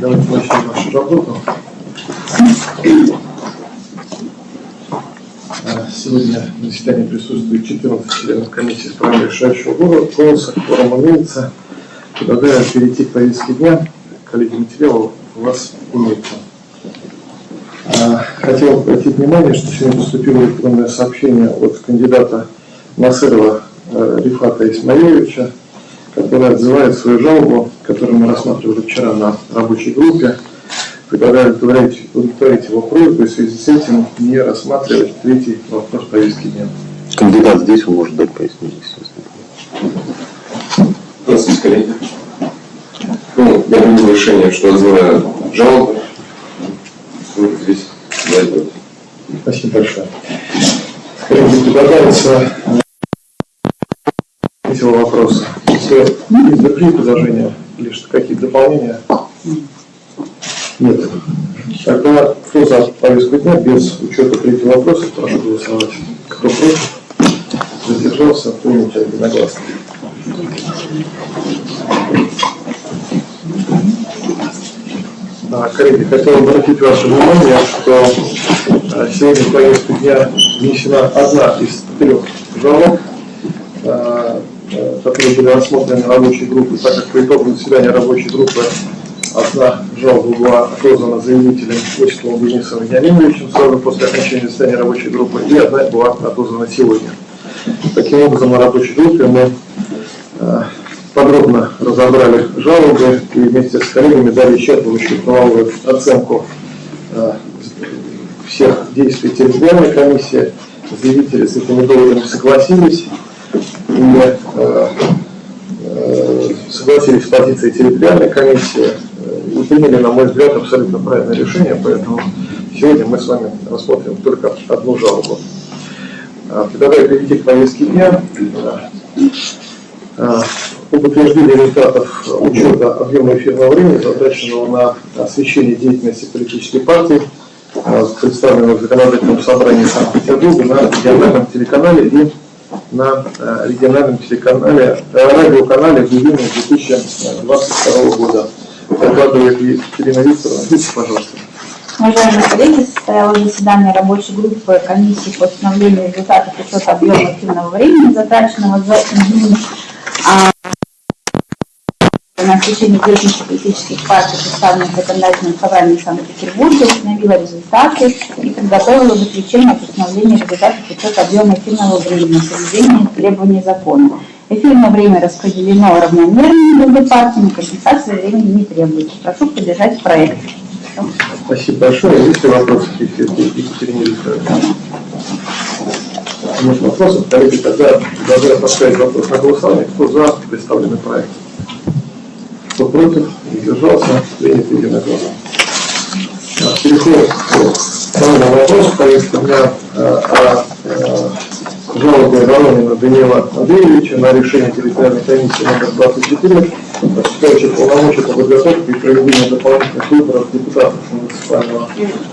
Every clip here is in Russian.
Давайте начнем нашу работу. А, Сегодня на заседании присутствует 14 членов комиссии с правом решающего голоса, форум имеется. Предлагаю перейти к повестке дня. Коллеги, материалы у вас имеются. А, Хотел обратить внимание, что сегодня поступило электронное сообщение от кандидата Насырова э, Рифата Исмаиловича, который отзывает свою жалобу, которую мы рассматривали вчера на рабочей группе. Предлагаю удовлетворить, удовлетворить его просьбу и в связи с этим не рассматривать третий вопрос повестки дня. Кандидат здесь, он может дать пояснение, естественно. Здравствуйте, коллеги. Ну, я принял решение, что отзываю жалобы. Вот здесь вот. Спасибо большое. Коллеги, предлагается третьего вопроса. Если есть другие предложения что какие-то дополнения? Нет. Тогда кто за повестку дня без учета третьего вопроса, прошу голосовать. Кто против? Задержался, принято единогласно. Да, коллеги, хотел обратить ваше внимание, что э, сегодня в повестку дня внесена одна из трех жалоб, которые были рассмотрены рабочей группой, так как по итогам заседания рабочей группы одна жалоба была отозвана заявителем Осиповым Денисом Вениаминовичем сразу после окончания заседания рабочей группы, и одна была отозвана сегодня. Таким образом, на рабочей группе мы э, подробно разобрали жалобы и вместе с коллегами дали исчерпывающую правовую оценку э, всех действий территориальной комиссии. Заявители с доводами согласились и э, согласились с позицией территориальной комиссии э, и приняли, на мой взгляд, абсолютно правильное решение, поэтому сегодня мы с вами рассмотрим только одну жалобу. А, Предлагаю перейти к повестке дня. Об утверждении результатов учета объема эфирного времени, затраченного на освещение деятельности политической партии, представленного в законодательном собрании Санкт-Петербурга на региональном телеканале и на э, региональном телеканале, э, радиоканале в июне 2022 года. Докладывает Екатерина Викторовна. Видите, пожалуйста. Уважаемые коллеги, состоялось заседание рабочей группы комиссии по установлению результатов учета объема активного времени, затраченного за июнь а, на освещение деятельности политических партий, представленных в законодательном собрании Санкт-Петербурга, установила результаты и подготовила заключение о постановлении результатов учета объема эфирного времени, соблюдения требований закона. Эфирное время распределено равномерно между партиями, компенсация времени не требуется. Прошу поддержать проект. Спасибо большое. Есть ли вопросы к Екатерине Викторовне? Нет вопросов. Коллеги, тогда предлагаю поставить вопрос на голосование. Кто за представленный проект? Кто против? Не держался? Принято единогласно. Переходим к второму вопросу. Повестка дня э, о э, жалобе Воронина Даниила Андреевича на решение территориальной комиссии номер 24, осуществляющей полномочия по подготовке и проведению дополнительных выборов депутатов муниципального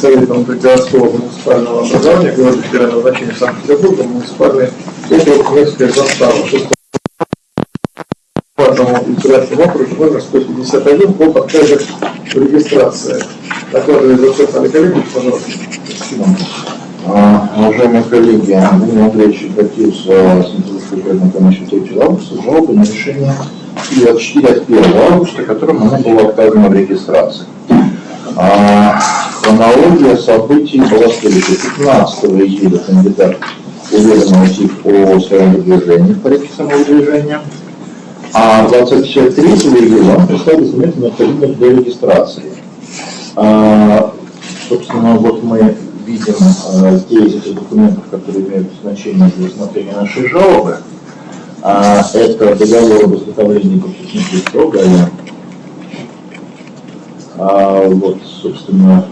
совета городского муниципального образования города федерального значения Санкт-Петербурга, муниципальный округ Невская застава. Избирательному округу номер 151 по в регистрации. Докладывает доцент Олег Олегович, пожалуйста. А, Уважаемые коллеги, Андрей Андреевич обратился с Интеллектуальной комиссией 3 августа с жалобой на решение и от 4 от 1 августа, которым оно было отказано в регистрации. А, Хронология событий была следующая. 15 июля кандидат уведомил ТИК о своем выдвижении в порядке самовыдвижения, а 23 июля он представил документы, необходимые для регистрации. А, Собственно, вот мы видим э, здесь эти документов, которые имеют значение для рассмотрения нашей жалобы. А, Это договор об изготовлении подписных строга. А, вот, собственно,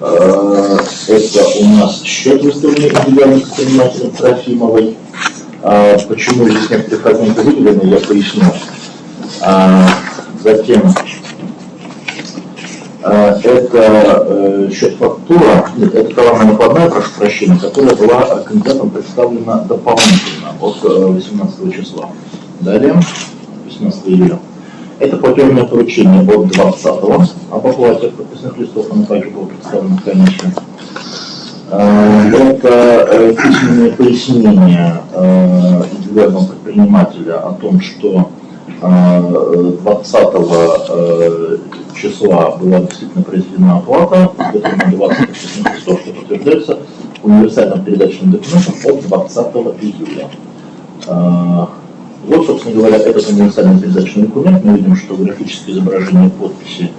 э, это у нас счет выставленный индивидуальным предпринимателем Трофимовой. А, Почему здесь некоторые фрагменты выделены, я поясню. А, Затем а, это э, счет фактура, нет, это товарная накладная, прошу прощения, которая была э, кандидатом представлена дополнительно от э, 18 числа. Далее, 18 июля. Это платежное поручение от 20-го об оплате подписных листов, оно также было представлено в комиссии. Э, Это э, письменные пояснения э, индивидуального предпринимателя о том, что э, 20 э, числа была действительно произведена оплата, выполнено 20 подписных листов, что подтверждается универсальным передачным документом от 20 июля. Э, Вот, собственно говоря, этот универсальный передачный документ. Мы видим, что графическое изображение подписи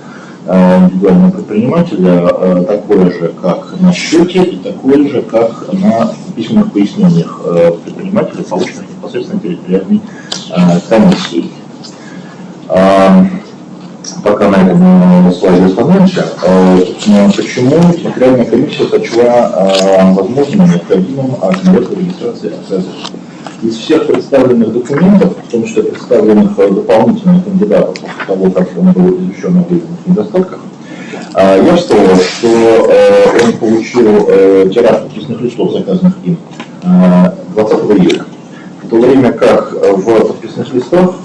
индивидуального предпринимателя э, такое же, как на счете, и такое же, как на письменных пояснениях э, предпринимателя, полученных непосредственно территориальной э, комиссией. А, Пока на этом э, слайде остановимся. Э, Почему территориальная комиссия сочла э, возможным необходимым организацию регистрации обязательств? Из всех представленных документов, в том числе представленных э, дополнительных кандидатов после того, как он был извещен о выявленных недостатках, э, явствовало, что э, он получил э, тираж подписных листов, заказанных им, э, 20 июля. В то время как в подписных листах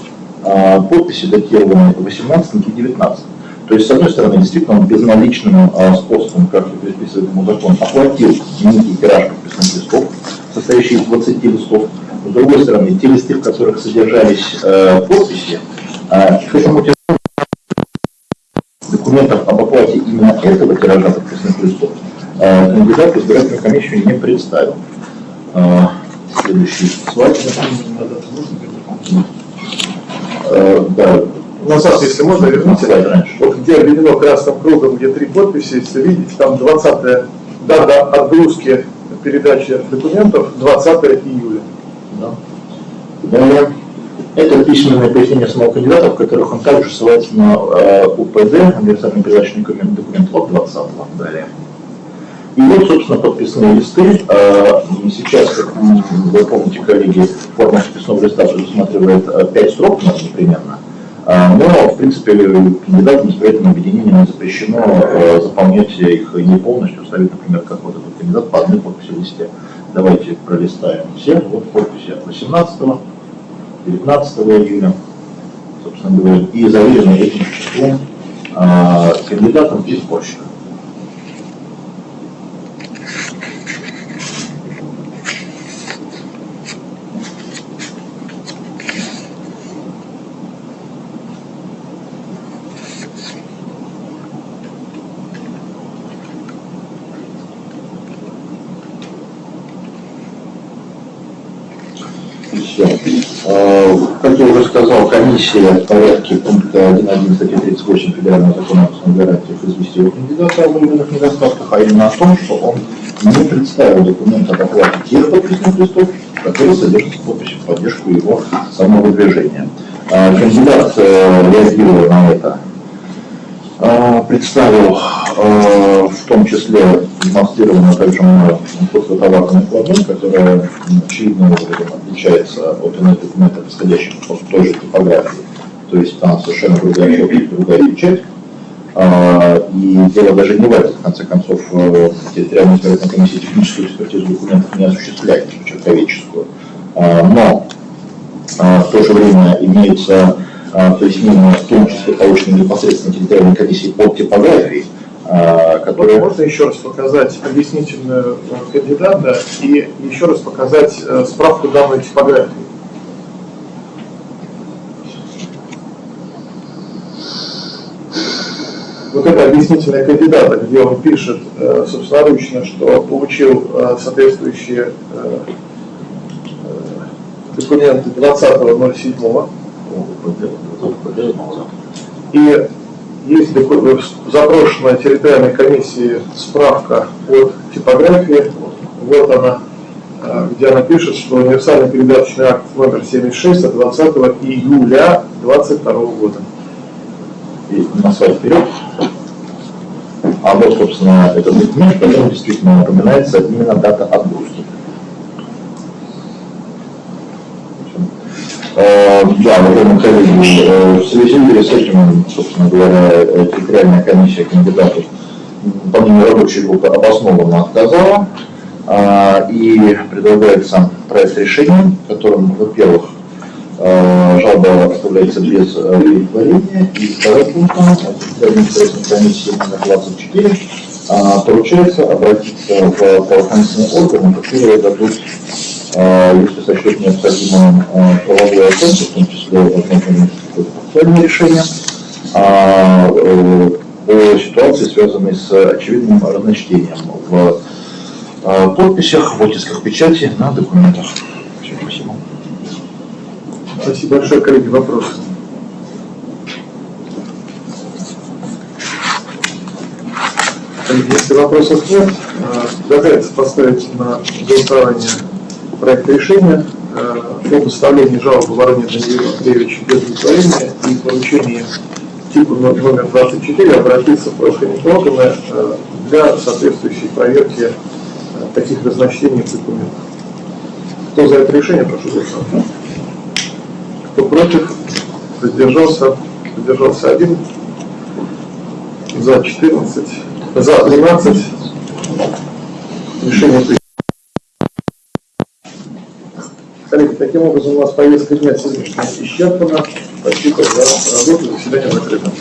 подписи датированы 18 и 19. То есть, с одной стороны, действительно, он безналичным способом, как и предписывает ему закон, оплатил некий тираж подписных листов, состоящий из 20 листов. С другой стороны, те листы, в которых содержались э, подписи, э, к этому тиражу документов об оплате именно этого тиража подписных листов э, кандидат в избирательную комиссию не представил. Э, Следующий слайд. Э, Да, Назад, если можно, верните. раньше. Вот где обведено красным кругом, где три подписи, если видите, там 20 дата отгрузки передачи документов 20 июля. Да. Далее. Это письменные пояснения самого кандидата, в которых он также ссылается на э, УПД, универсальный передачный документ, документ от 20 далее. И вот, собственно, подписные листы. Э, сейчас, как вы помните, коллеги, форма подписного листа предусматривает 5 строк ну, непременно. А, Но, в принципе, кандидатам избирательным объединениям запрещено э, заполнять их не полностью, ставить, например, как вот этот кандидат по одной подписи листе. Давайте пролистаем все. Вот подписи от 18 19 июля, собственно говоря, и заверены этим числом а, кандидатом и сборщиком. Все. Уже сказал, комиссия в порядке пункта 1.1 статьи 38 Федерального закона о основных гарантиях известила кандидата о выявленных недостатках, а именно о том, что он не представил документ об оплате тех подписных листов, которые содержат подпись в поддержку его самовыдвижения. Э, Кандидат, э, реагируя на это, представил э, в том числе демонстрировано также мною фототоварный накладной, которая очевидным образом отличается от иных документов, исходящих от той же типографии. То есть там совершенно другая подпись, другая печать. А, И дело даже не в этом, в конце концов, э, территориальная избирательная комиссия техническую экспертизу документов не осуществляет, человеческую. А, Но а, в то же время имеется а, пояснение, в том числе полученное непосредственно территориальной комиссии под типографией, а, которая Можно еще раз показать объяснительную э, кандидата и еще раз показать э, справку данной типографии. Вот это объяснительная кандидата, где он пишет э, собственноручно, что получил э, соответствующие э, э, документы 20.07 и есть запрошенная территориальной комиссии справка от типографии, вот она, э, где она пишет, что универсальный передаточный акт номер 76 от 20 июля 2022 года. и на слайд вперед. А вот, собственно, этот документ, в котором действительно напоминается именно дата отгрузки. Да, уважаемые коллеги, э, в связи с этим, собственно говоря, э, территориальная комиссия кандидатов помимо рабочей группы обоснованно отказала, а, и предлагается проект решения, которым, во-первых, э, жалоба оставляется без удовлетворения. И второй пункт, это административной комиссии номер 24, а, поручается обратиться в правоохранительные органы, которые дадут, если сочтут необходимым, а, правовую оценку, в том числе возможно процессуальное решение, а, э, по ситуации, связанной с очевидным разночтением в а, подписях, в оттисках печати на документах. Все, спасибо. Спасибо большое, коллеги. Вопросы? Если вопросов нет, э, предлагается поставить на голосование проект решения э, о доставлении жалобы Вороне Даниилу Андреевичу без удовлетворения и поручении типа но- номер 24 обратиться в правоохранительные органы для соответствующей проверки э, таких разночтений в документах. Кто за это решение, прошу голосовать. Кто против? Воздержался? Воздержался один. За 14. За 12. Решение принято. Коллеги, таким образом у нас повестка дня сегодняшняя исчерпана. Спасибо за работу. Заседание закрыто.